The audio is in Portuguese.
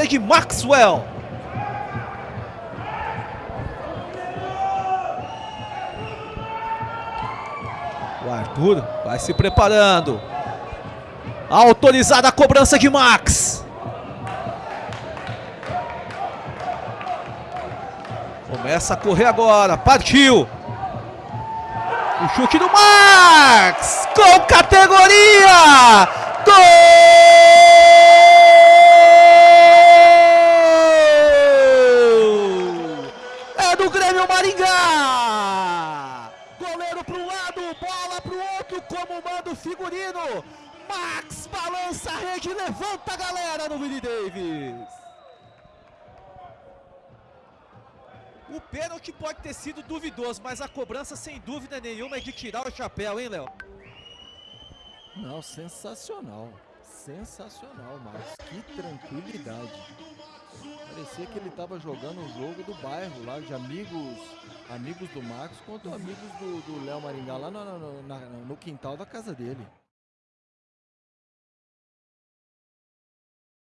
de Maxwell. O Arthur vai se preparando. Autorizada a cobrança de Max. Começa a correr agora. Partiu. O chute do Max. Com categoria. Do Grêmio Maringá. Goleiro para um lado, bola para o outro, como manda o figurino. Max balança a rede, levanta a galera no Willie Davis. O pênalti pode ter sido duvidoso, mas a cobrança sem dúvida nenhuma é de tirar o chapéu, hein, Léo? Não, sensacional. Sensacional, Marcos. Que tranquilidade. Parecia que ele estava jogando um jogo do bairro lá, de amigos amigos do Marcos contra amigos do Léo Maringá lá no, no, no, no quintal da casa dele.